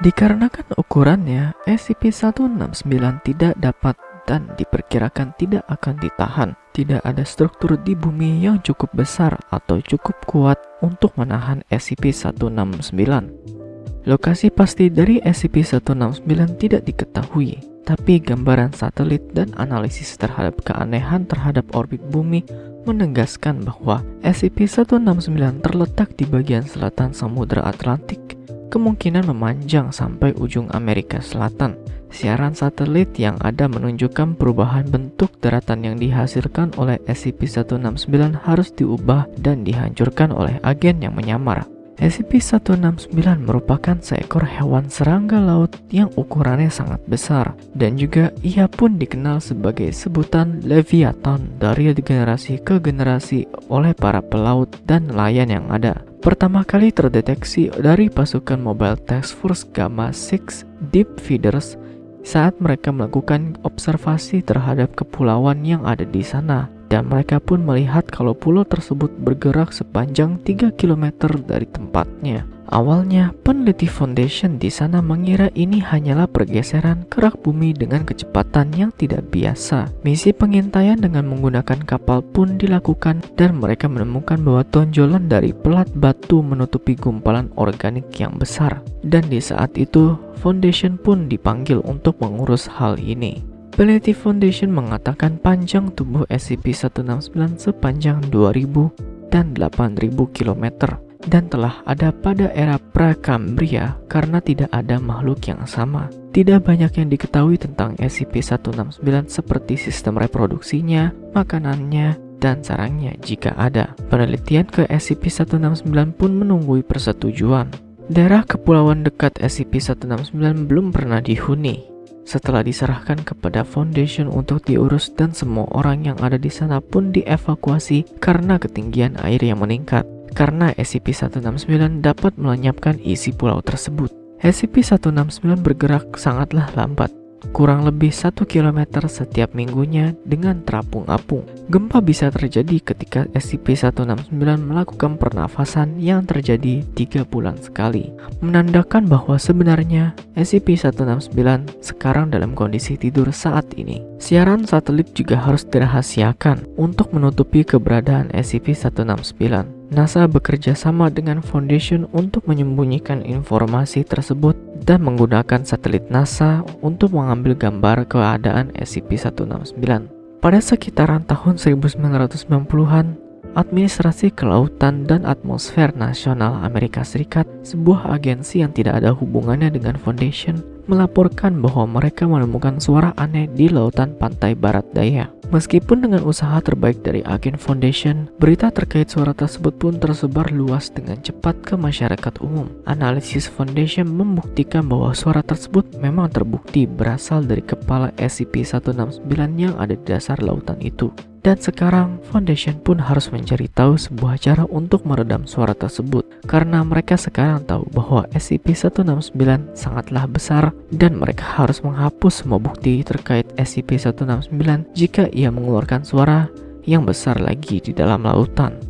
Dikarenakan ukurannya, SCP-169 tidak dapat dan diperkirakan tidak akan ditahan. Tidak ada struktur di bumi yang cukup besar atau cukup kuat untuk menahan SCP-169. Lokasi pasti dari SCP-169 tidak diketahui, tapi gambaran satelit dan analisis terhadap keanehan terhadap orbit bumi menegaskan bahwa SCP-169 terletak di bagian selatan Samudra Atlantik, kemungkinan memanjang sampai ujung Amerika Selatan. Siaran satelit yang ada menunjukkan perubahan bentuk daratan yang dihasilkan oleh SCP-169 harus diubah dan dihancurkan oleh agen yang menyamar. SCP-169 merupakan seekor hewan serangga laut yang ukurannya sangat besar dan juga ia pun dikenal sebagai sebutan Leviathan dari generasi ke generasi oleh para pelaut dan nelayan yang ada. Pertama kali terdeteksi dari pasukan Mobile Task Force Gamma 6 Deep Feeders saat mereka melakukan observasi terhadap kepulauan yang ada di sana dan mereka pun melihat kalau pulau tersebut bergerak sepanjang 3 km dari tempatnya. Awalnya, peneliti Foundation di sana mengira ini hanyalah pergeseran kerak bumi dengan kecepatan yang tidak biasa. Misi pengintaian dengan menggunakan kapal pun dilakukan dan mereka menemukan bahwa tonjolan dari pelat batu menutupi gumpalan organik yang besar. Dan di saat itu, Foundation pun dipanggil untuk mengurus hal ini. Peneliti Foundation mengatakan panjang tubuh SCP-169 sepanjang 2000 dan 8000 km dan telah ada pada era Prakambria karena tidak ada makhluk yang sama. Tidak banyak yang diketahui tentang SCP-169 seperti sistem reproduksinya, makanannya, dan sarangnya jika ada. Penelitian ke SCP-169 pun menunggui persetujuan. Daerah kepulauan dekat SCP-169 belum pernah dihuni, setelah diserahkan kepada Foundation untuk diurus dan semua orang yang ada di sana pun dievakuasi karena ketinggian air yang meningkat. Karena SCP-169 dapat melenyapkan isi pulau tersebut. SCP-169 bergerak sangatlah lambat kurang lebih 1 km setiap minggunya dengan terapung apung. Gempa bisa terjadi ketika SCP-169 melakukan pernafasan yang terjadi 3 bulan sekali, menandakan bahwa sebenarnya SCP-169 sekarang dalam kondisi tidur saat ini. Siaran satelit juga harus dirahasiakan untuk menutupi keberadaan SCP-169. NASA bekerja sama dengan Foundation untuk menyembunyikan informasi tersebut dan menggunakan satelit NASA untuk mengambil gambar keadaan SCP-169. Pada sekitaran tahun 1990-an, Administrasi Kelautan dan Atmosfer Nasional Amerika Serikat, sebuah agensi yang tidak ada hubungannya dengan Foundation, melaporkan bahwa mereka menemukan suara aneh di lautan pantai barat daya. Meskipun dengan usaha terbaik dari agen Foundation, berita terkait suara tersebut pun tersebar luas dengan cepat ke masyarakat umum. Analisis Foundation membuktikan bahwa suara tersebut memang terbukti berasal dari kepala SCP-169 yang ada di dasar lautan itu. Dan sekarang, Foundation pun harus mencari tahu sebuah cara untuk meredam suara tersebut karena mereka sekarang tahu bahwa SCP-169 sangatlah besar dan mereka harus menghapus semua bukti terkait SCP-169 jika ia mengeluarkan suara yang besar lagi di dalam lautan.